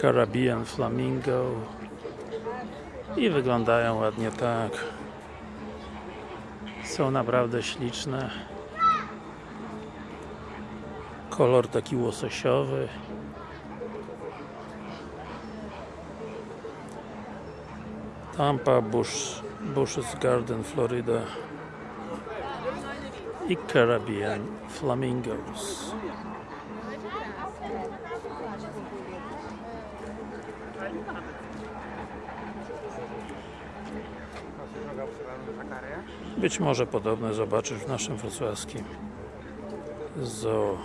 Caribbean Flamingo. I wyglądają ładnie tak. Są naprawdę śliczne. Kolor taki łososiowy. Tampa Bush, Bush's Garden, Florida. I Caribbean Flamingos być może podobne zobaczysz w naszym wrocławskim zoo